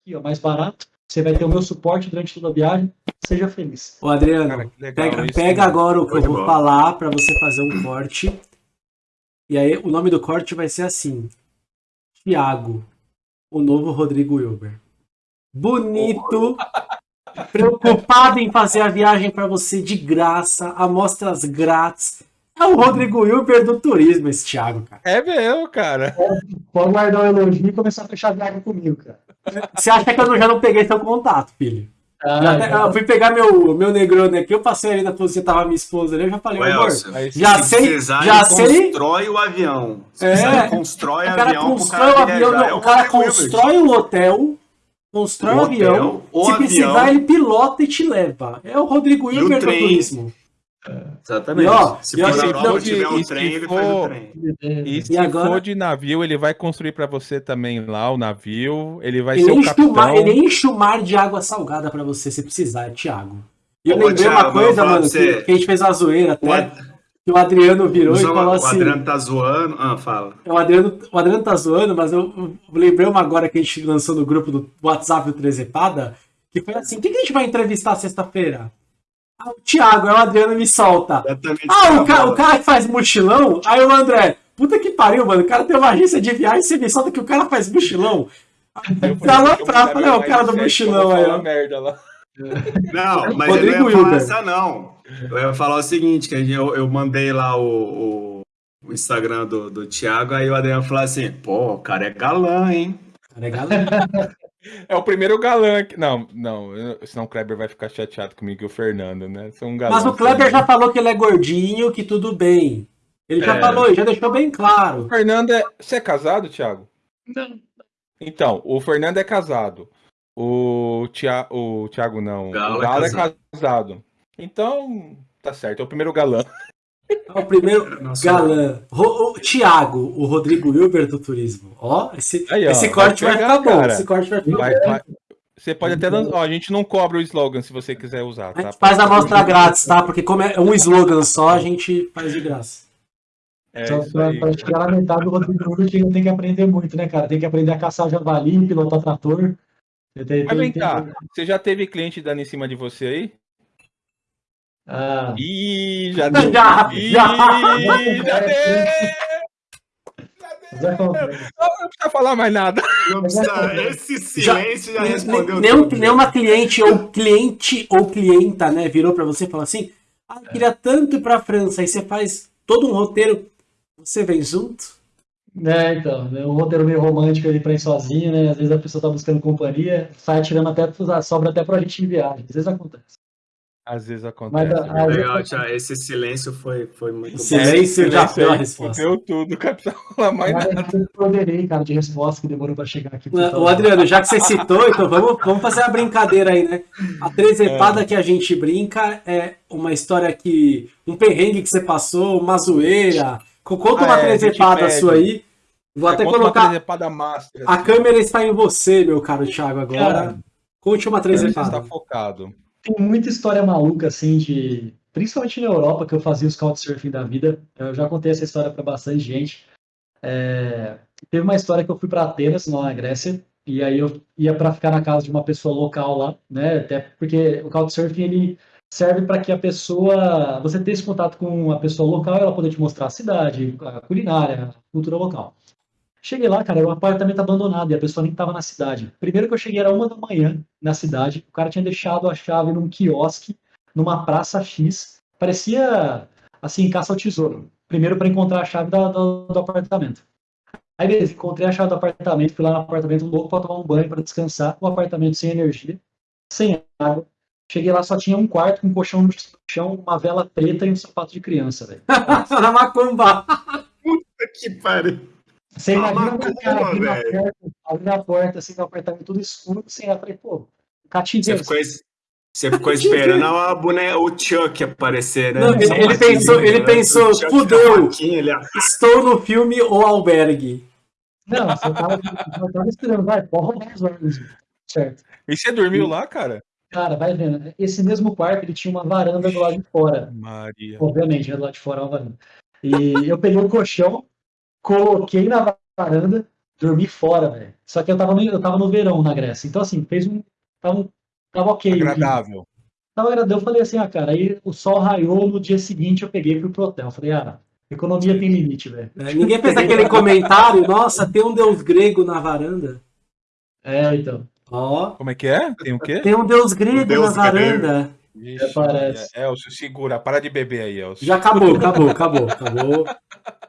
aqui, ó, mais barato. Você vai ter o meu suporte durante toda a viagem. Seja feliz. Ô, Adriano, Cara, legal pega, pega agora o que eu vou bom. falar pra você fazer um corte. E aí, o nome do corte vai ser assim: Tiago, o novo Rodrigo Wilber. Bonito, preocupado em fazer a viagem pra você de graça, amostras grátis. É o Rodrigo Wilber do turismo, esse Thiago, cara. É mesmo, cara. Pode guardar o elogio e começar a fechar a viagem comigo, cara. Você acha que eu já não peguei seu contato, filho? Ah, Já até- eu fui pegar meu, meu negrone aqui, eu passei ali na posição, tava minha esposa ali, eu já falei, Ô, amor, já se sei, já sei. constrói o avião. Se É. constrói O o cara avião constrói o avião, não, É o cara constrói o hotel, constrói o avião, hotel, o se avião. precisar ele pilota e te leva. É o Rodrigo o Hilbert do turismo. Exatamente. E, ó, se for na Europa tiver um e se trem, ele faz for- o trem. E se E agora- for de navio, ele vai construir pra você também lá o navio. Ele vai Ele ser o enche, o mar, capitão. ele enche o mar de água salgada pra você, se precisar, é Thiago. E eu Ô, lembrei Thiago, uma coisa, mano, você. que, que a gente fez uma zoeira O, até, Ad- que o Adriano virou e o falou o assim... Adriano tá zoando. Ah, fala. O Adriano, o Adriano tá zoando, mas eu, eu lembrei uma agora que a gente lançou no grupo do WhatsApp do Trezepada, que foi assim, quem que a gente vai entrevistar sexta-feira? Ah, o Thiago, aí o Adriano me solta. Ah, o, ca o cara que faz mochilão? Aí o André, puta que pariu, mano, o cara tem uma agência de viagem e você me solta que o cara faz mochilão. Tá lá pra- falei, o cara do mochilão aí, ó. merda lá. Não, mas Rodrigo eu não ia falar essa, não. Eu ia falar o seguinte, que eu, eu mandei lá o, o- o Instagram do, do Thiago, aí o Adriano falou assim, pô, o cara é galã, hein? Tá ligado? É o primeiro galã que. Não, não, senão o Kleber vai ficar chateado comigo e o Fernando, né? São galãs Mas o Kleber já falou que ele é gordinho, que tudo bem. Ele já É. falou, já deixou bem claro. O Fernando é. Você é casado, Thiago? Não. Então, o Fernando é casado. O, Tia... o Thiago não. Galo o é Galo é casado. casado. Então, tá certo. É o primeiro galã. É o primeiro Nossa, galã. Ro- o Thiago, o Rodrigo Wilber do turismo. Ó, esse, Aí, ó, esse corte vai, vai ficar bom. Esse corte vai ficar Vai- bom. vai- Você pode até. lan- Ó, a gente não cobra o slogan se você quiser usar, A tá? gente faz a amostra grátis, tá? Porque como é um slogan só, a gente faz de graça. É Só isso pra, aí. pra chegar na metade do Rodrigo Hilbert, ele tem que aprender muito, né, cara? Tem que aprender a caçar javali, pilotar trator. Tem- tem- Mas vem tem- cá, você já teve cliente dando em cima de você aí? Ah, Ih, já deu. Já, Ih, já. já deu. é como- Não, não precisa falar mais nada. Não precisa, esse silêncio já, respondeu Nenhum, tudo. nenhuma cliente ou cliente ou clienta, né, virou pra você e falou assim: Ah, eu queria tanto ir pra França. Aí você faz todo um roteiro, você vem junto. É, então, é um roteiro meio romântico ali pra ir sozinho, né? Às vezes a pessoa tá buscando companhia, sai tirando até, sobra até pra gente de viagem. Às vezes acontece. Às vezes Mas acontece. a- né? a- Legal, Thiago, esse silêncio foi, foi muito bom. Silêncio já Silêncio deu a aí, resposta. Fudeu tudo, cara. Falar mais nada. Mas eu poderei, cara, de resposta que demorou pra chegar aqui. O Adriano, já que você citou, então vamos, vamos fazer uma brincadeira aí, né? A É. trezepada que a gente brinca é uma história que. um perrengue que você passou, uma zoeira. Co- Conta Ah, uma é, a gente trezepada sua aí. Vou até Conta uma colocar. trezepada master. A câmera está em você, meu caro Thiago, agora. Cara, Conte uma Você está trezepada. focado. Tem muita história maluca, assim, de. Principalmente na Europa, que eu fazia os couchsurfing da vida. Eu já contei essa história pra bastante gente. É, Teve uma história que eu fui para Atenas, lá na Grécia, e aí eu ia para ficar na casa de uma pessoa local lá, né? Até porque o couchsurfing ele serve para que a pessoa, você ter esse contato com a pessoa local, ela poder te mostrar a cidade, a culinária, a cultura local. Cheguei lá, cara, era um apartamento abandonado e a pessoa nem estava na cidade. Primeiro que eu cheguei era uma da manhã na cidade, o cara tinha deixado a chave num quiosque, numa praça X, parecia assim, caça ao tesouro. Primeiro para encontrar a chave da- do, do apartamento. Aí beleza, encontrei a chave do apartamento, fui lá no apartamento louco para tomar um banho, para descansar, o apartamento sem energia, sem água. Cheguei lá, só tinha um quarto com um colchão no chão, uma vela preta e um sapato de criança, velho. Na macumba. Que pariu. Você Ah, imagina macumba, o cara abrindo a porta, abrindo a porta, assim, no apartamento tudo escuro, sem nada. Falei, pô, Você cativeiro. ficou, es- você ficou esperando a boneca, o Chuck aparecer, né? Não, ele- ele uma pensou- ele né? pensou, fudeu. Estou no filme O Albergue. Não, você tava, eu tava esperando, vai, os órgãos. Certo. E você dormiu lá, cara? Cara, vai vendo. Esse mesmo quarto, ele tinha uma varanda do lado de fora. Maria. Obviamente, né, do lado de fora é uma varanda. E eu peguei o colchão, coloquei na varanda, dormi fora, velho. Só que eu tava, no, eu tava no verão na Grécia. Então, assim, fez um. Tava, tava ok. Agradável. Tava agradável. Eu falei assim, ah, cara, aí o sol raiou, no dia seguinte eu peguei fui pro hotel. Eu falei, ah, economia tem limite, velho. É, ninguém fez aquele comentário, nossa, tem um deus grego na varanda. É, então. Ó, Como é que é? Tem o quê? tem um deus grego deus na varanda. Vixe, parece. Elcio, segura. Para de beber aí, Elcio. Já acabou, acabou, acabou, acabou.